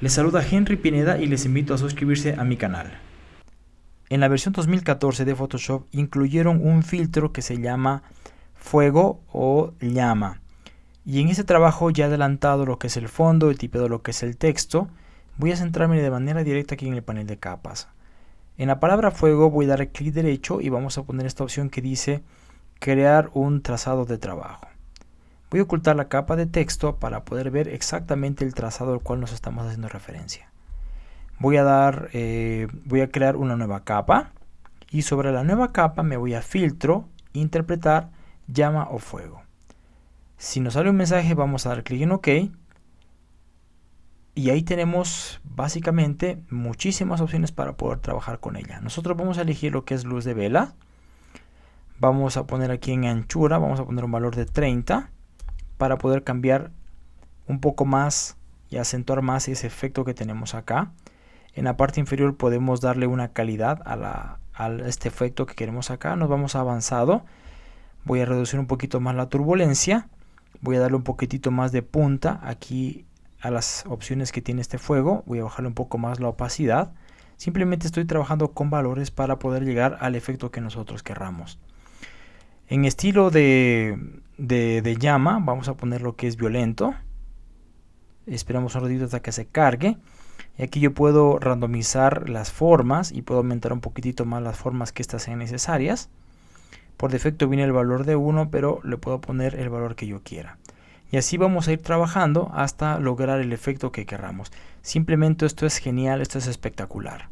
Les saluda Henry Pineda y les invito a suscribirse a mi canal. En la versión 2014 de Photoshop incluyeron un filtro que se llama fuego o llama. Y en este trabajo ya adelantado lo que es el fondo, he tipeado lo que es el texto. Voy a centrarme de manera directa aquí en el panel de capas. En la palabra fuego voy a dar clic derecho y vamos a poner esta opción que dice crear un trazado de trabajo. Voy a ocultar la capa de texto para poder ver exactamente el trazado al cual nos estamos haciendo referencia. Voy a dar, eh, voy a crear una nueva capa y sobre la nueva capa me voy a filtro, interpretar, llama o fuego. Si nos sale un mensaje vamos a dar clic en OK y ahí tenemos básicamente muchísimas opciones para poder trabajar con ella. Nosotros vamos a elegir lo que es luz de vela. Vamos a poner aquí en anchura, vamos a poner un valor de 30 para poder cambiar un poco más y acentuar más ese efecto que tenemos acá. En la parte inferior podemos darle una calidad a, este efecto que queremos acá. Nos vamos avanzado. Voy a reducir un poquito más la turbulencia. Voy a darle un poquitito más de punta aquí a las opciones que tiene este fuego. Voy a bajarle un poco más la opacidad. Simplemente estoy trabajando con valores para poder llegar al efecto que nosotros querramos. En estilo de, de, llama, vamos a poner lo que es violento. Esperamos un ratito hasta que se cargue. Y aquí yo puedo randomizar las formas y puedo aumentar un poquitito más las formas que estas sean necesarias. Por defecto viene el valor de 1, pero le puedo poner el valor que yo quiera. Y así vamos a ir trabajando hasta lograr el efecto que queramos. Simplemente esto es genial, esto es espectacular.